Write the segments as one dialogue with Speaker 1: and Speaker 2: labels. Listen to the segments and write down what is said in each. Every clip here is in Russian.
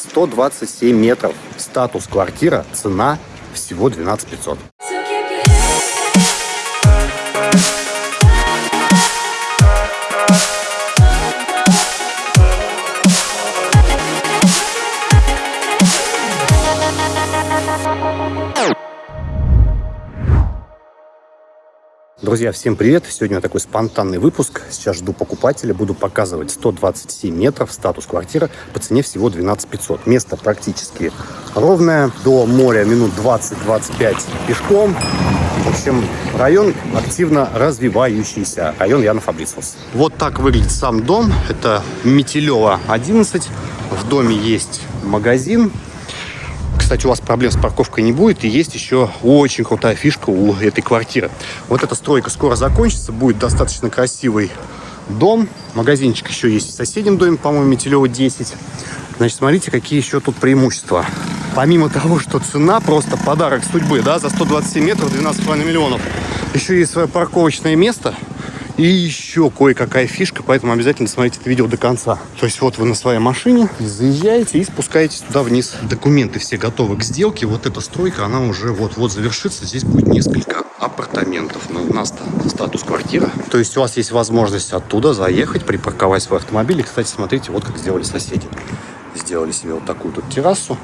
Speaker 1: 127 метров. Статус квартира, цена всего 12 500. Друзья, всем привет! Сегодня такой спонтанный выпуск. Сейчас жду покупателя. Буду показывать 127 метров, статус квартиры по цене всего 12 500. Место практически ровное. До моря минут 20-25 пешком. В общем, район активно развивающийся. Район Яна Фабрициус. Вот так выглядит сам дом. Это Метелева 11. В доме есть магазин кстати, у вас проблем с парковкой не будет. И есть еще очень крутая фишка у этой квартиры. Вот эта стройка скоро закончится. Будет достаточно красивый дом. Магазинчик еще есть в соседнем доме, по-моему, Метелева 10. Значит, смотрите, какие еще тут преимущества. Помимо того, что цена просто подарок судьбы, да, за 127 метров 12,5 миллионов. Еще есть свое парковочное место – и еще кое-какая фишка, поэтому обязательно смотрите это видео до конца. То есть вот вы на своей машине заезжаете и спускаетесь туда вниз. Документы все готовы к сделке. Вот эта стройка, она уже вот-вот завершится. Здесь будет несколько апартаментов. Но у нас статус квартира. То есть у вас есть возможность оттуда заехать, припарковать свой автомобиль. И, кстати, смотрите, вот как сделали соседи сделали себе вот такую тут террасу.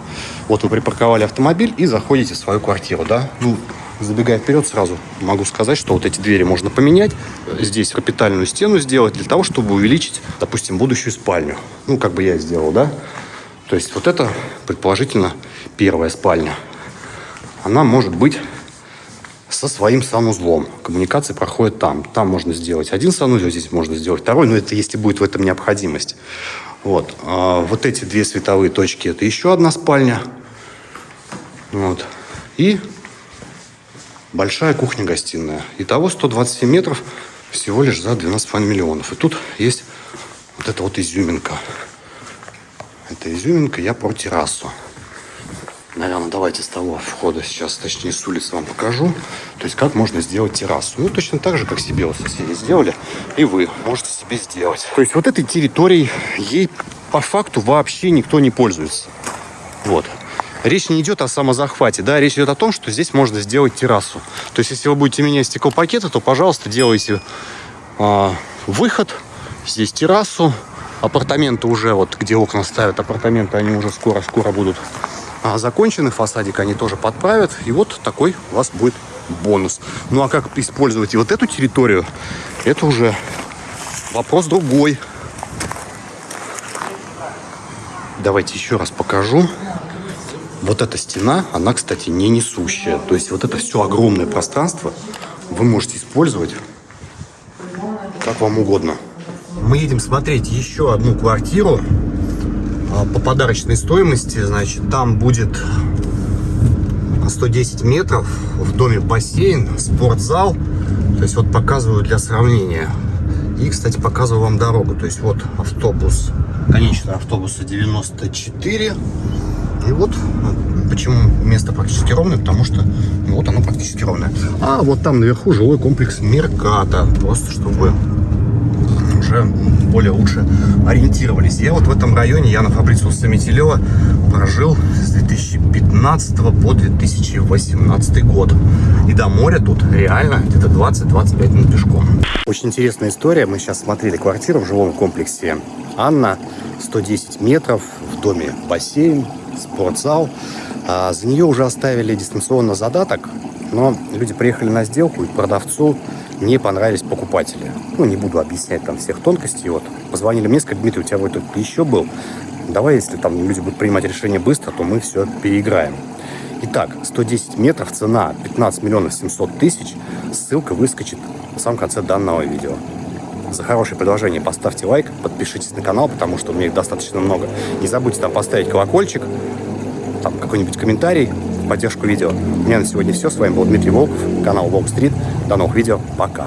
Speaker 1: Вот вы припарковали автомобиль и заходите в свою квартиру, да. Ну, Забегая вперед, сразу могу сказать, что вот эти двери можно поменять. Здесь капитальную стену сделать для того, чтобы увеличить, допустим, будущую спальню. Ну, как бы я сделал, да? То есть вот это, предположительно, первая спальня. Она может быть со своим санузлом. Коммуникации проходят там. Там можно сделать один санузел, здесь можно сделать второй, но это если будет в этом необходимость. Вот. А вот эти две световые точки – это еще одна спальня. Вот. И большая кухня-гостиная. Итого 127 метров всего лишь за 12,5 миллионов. И тут есть вот эта вот изюминка. Это изюминка, я про террасу. Наверное, давайте с того входа сейчас, точнее с улицы вам покажу. То есть, как можно сделать террасу. Ну, точно так же, как себе вот соседи сделали, и вы можете себе сделать. То есть, вот этой территорией ей по факту вообще никто не пользуется. Вот. Речь не идет о самозахвате, да, речь идет о том, что здесь можно сделать террасу. То есть, если вы будете менять стеклопакеты, то, пожалуйста, делайте э, выход, здесь террасу, апартаменты уже, вот где окна ставят, апартаменты, они уже скоро-скоро будут а, фасадик они тоже подправят, и вот такой у вас будет бонус. Ну, а как использовать и вот эту территорию, это уже вопрос другой. Давайте еще раз покажу. Вот эта стена, она, кстати, не несущая. То есть вот это все огромное пространство вы можете использовать как вам угодно. Мы едем смотреть еще одну квартиру по подарочной стоимости. Значит, там будет 110 метров, в доме бассейн, спортзал. То есть вот показываю для сравнения. И, кстати, показываю вам дорогу. То есть вот автобус, конечный автобуса 94. И вот почему место практически ровное, потому что ну, вот оно практически ровное. А вот там наверху жилой комплекс Мерката, просто чтобы уже более лучше ориентировались. Я вот в этом районе, я на Фабрициуса Метелева, прожил с 2015 по 2018 год. И до моря тут реально где-то 20-25 минут пешком. Очень интересная история. Мы сейчас смотрели квартиру в жилом комплексе Анна. 110 метров, в доме бассейн, спортзал. А за нее уже оставили дистанционно задаток, но люди приехали на сделку, и продавцу не понравились покупатели. Ну, не буду объяснять там всех тонкостей. Вот, позвонили мне, сказали, Дмитрий, у тебя вот тут еще был. Давай, если там люди будут принимать решение быстро, то мы все переиграем. Итак, 110 метров, цена 15 миллионов 700 тысяч. Ссылка выскочит в самом конце данного видео. За хорошее предложение поставьте лайк, подпишитесь на канал, потому что у меня их достаточно много. Не забудьте там поставить колокольчик, там какой-нибудь комментарий поддержку видео. У меня на сегодня все. С вами был Дмитрий Волков, канал Волк Стрит. До новых видео. Пока.